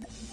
Yeah.